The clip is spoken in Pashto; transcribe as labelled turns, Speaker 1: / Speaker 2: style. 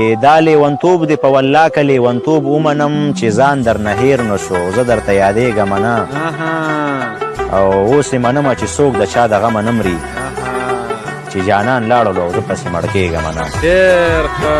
Speaker 1: دا لیونتوب دی په والله که لیونتوب ومنم چې ځان درنه هیر نه شو زه درته یادېږم نه او اوس یې منمه چې څوک د چا د غمه نه مري چې جانان لاړلو او زه پسې مړ کېږم
Speaker 2: نه